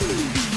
Thank you.